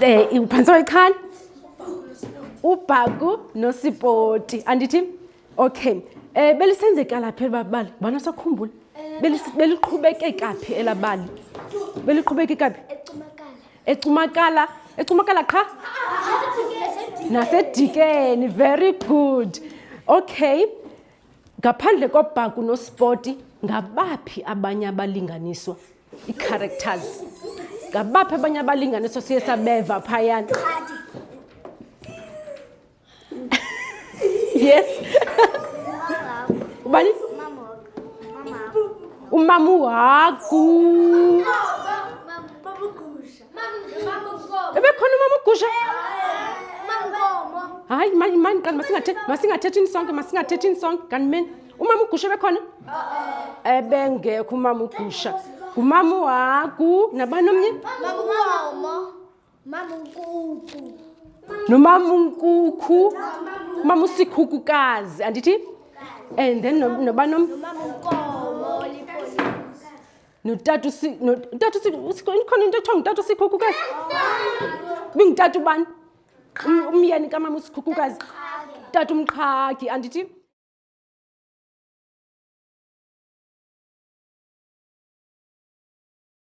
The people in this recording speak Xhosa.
Eh, iphantsi kwalichana ubhaku nosipoti andithi okay um eh, belisenzeka laphi eli babali bana sakhumbula beliqhubekeka phi ela bali beliqhubekeka phi ecumakala ecumakala qha nasedikeni very good okay Ngaphandle kobhaku nospoti, ngabaphi abanye abalinganiswa? Ii-characters. Ngabaphi abanye abalinganiswa siye sabeva phayana? yes. Ubani? Umama uhagu. ebekhona umama ugusha hayi mani mani kanti masingathethini sonke masingathethini sonke kanti meni umama ugusha ebekhona ebengekho umama ugusha ngumama uhagu nabani omnye nomama unkukhu umama usikhukukazi andithi and then nobani omnye notata utata ikhona into ethiwa ngutata usikhukhukazi bingutata ubani um, umyeni kamama usikhukhukazi tata umqhagi andithi